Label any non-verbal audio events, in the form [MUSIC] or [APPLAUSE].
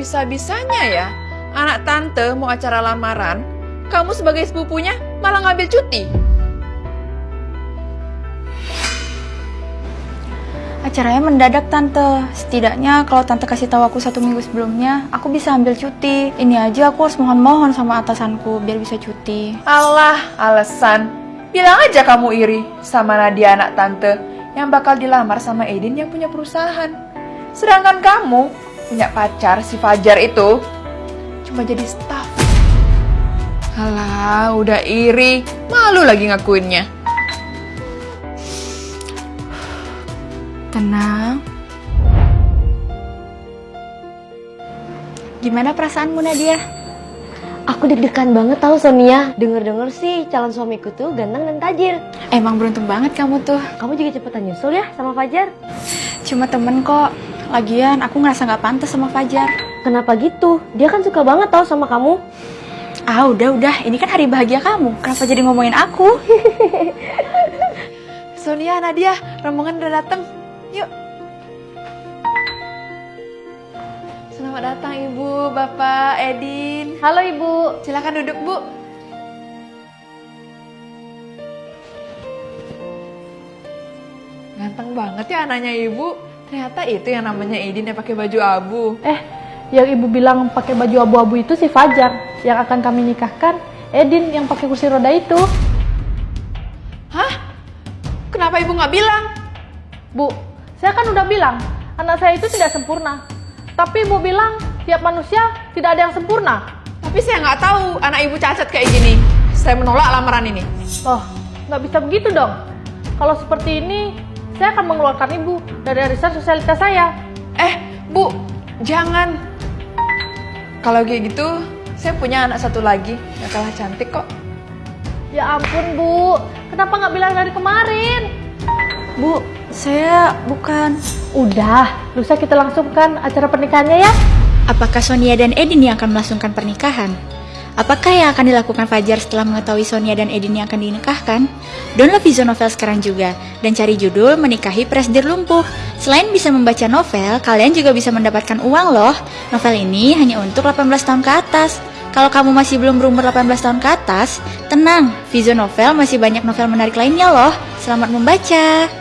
bisa-bisanya ya anak tante mau acara lamaran, kamu sebagai sepupunya malah ngambil cuti. Acaranya mendadak tante. Setidaknya kalau tante kasih tahu aku satu minggu sebelumnya, aku bisa ambil cuti. Ini aja aku harus mohon-mohon sama atasanku biar bisa cuti. Allah, alasan. Bilang aja kamu iri sama Nadia anak tante yang bakal dilamar sama Edin yang punya perusahaan. Sedangkan kamu punya pacar si Fajar itu cuma jadi staff. Alah, udah iri, malu lagi ngakuinnya. Tenang. Gimana perasaanmu Nadia? Aku deg-degan banget tahu Sonia. Denger-denger sih calon suamiku tuh ganteng dan tajir. Emang beruntung banget kamu tuh. Kamu juga cepetan nyusul ya sama Fajar. Cuma temen kok. Lagian aku ngerasa nggak pantas sama Fajar. Kenapa gitu? Dia kan suka banget tahu sama kamu. Ah udah udah, ini kan hari bahagia kamu. Kenapa jadi ngomongin aku? [LAUGHS] Sonia, Nadia, rombongan udah dateng. Yuk. Selamat datang Ibu, Bapak, Edin. Halo Ibu. Silakan duduk, Bu. Ganteng banget ya anaknya Ibu. Ternyata itu yang namanya Edin yang pakai baju abu. Eh, yang ibu bilang pakai baju abu-abu itu si Fajar yang akan kami nikahkan. Edin yang pakai kursi roda itu. Hah? Kenapa Ibu nggak bilang? Bu, saya kan udah bilang anak saya itu tidak sempurna. Tapi ibu bilang tiap manusia tidak ada yang sempurna. Tapi saya nggak tahu anak Ibu cacat kayak gini. Saya menolak lamaran ini. Oh, nggak bisa begitu dong. Kalau seperti ini, saya akan mengeluarkan ibu dari arisan sosialitas saya. Eh, Bu, jangan. Kalau kayak gitu, saya punya anak satu lagi, nggak kalah cantik kok. Ya ampun bu, kenapa nggak bilang dari kemarin? Bu, saya bukan. Udah, lusa kita langsungkan acara pernikahannya ya. Apakah Sonia dan Edin yang akan melangsungkan pernikahan? Apakah yang akan dilakukan Fajar setelah mengetahui Sonia dan Edin yang akan dinikahkan? Download Vision Novel sekarang juga dan cari judul Menikahi Presdir Lumpuh. Selain bisa membaca novel, kalian juga bisa mendapatkan uang loh. Novel ini hanya untuk 18 tahun ke atas. Kalau kamu masih belum berumur 18 tahun ke atas, tenang, Vision Novel masih banyak novel menarik lainnya loh. Selamat membaca.